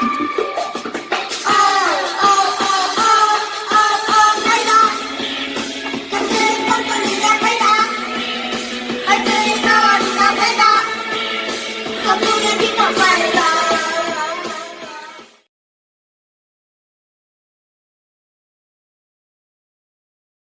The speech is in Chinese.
哦哦哦哦哦哦！麦当，儿子的老婆你家太大，儿子的老婆你家太大，他不愿听到。